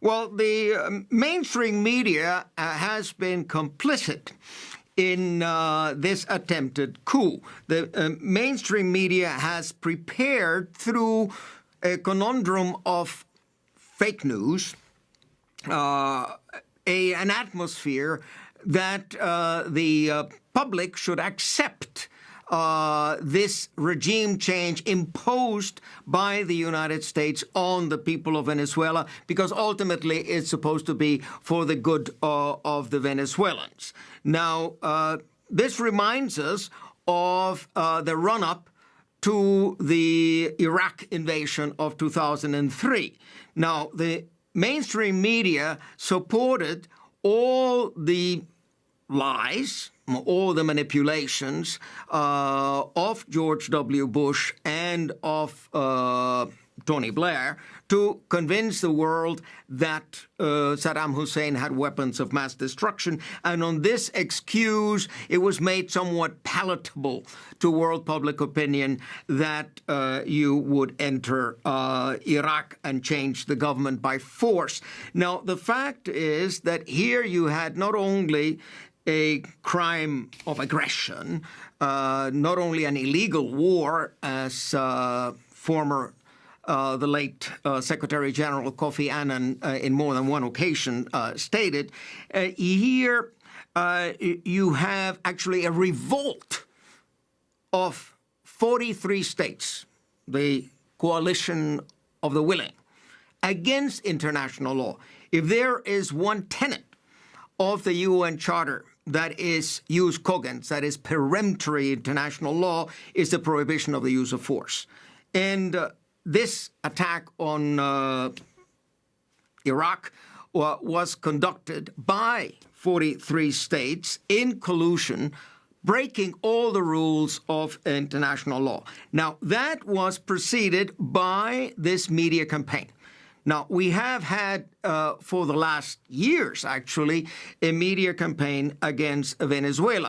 Well, the uh, mainstream media uh, has been complicit in uh, this attempted coup. The uh, mainstream media has prepared through a conundrum of fake news, uh, a, an atmosphere that uh, the uh, public should accept uh, this regime change imposed by the United States on the people of Venezuela, because ultimately it's supposed to be for the good uh, of the Venezuelans. Now, uh, this reminds us of uh, the run up to the Iraq invasion of 2003. Now, the mainstream media supported all the lies, all the manipulations uh, of George W. Bush and of uh, Tony Blair to convince the world that uh, Saddam Hussein had weapons of mass destruction. And on this excuse, it was made somewhat palatable to world public opinion that uh, you would enter uh, Iraq and change the government by force. Now, the fact is that here you had not only a crime of aggression, uh, not only an illegal war, as uh, former uh, the late uh, Secretary General Kofi Annan uh, in more than one occasion uh, stated, here you have actually a revolt of 43 states, the coalition of the willing, against international law. If there is one tenet of the UN Charter that is jus cogens, that is peremptory international law, is the prohibition of the use of force. And uh, this attack on uh, Iraq was conducted by 43 states in collusion, breaking all the rules of international law. Now, that was preceded by this media campaign. Now, we have had, uh, for the last years, actually, a media campaign against Venezuela.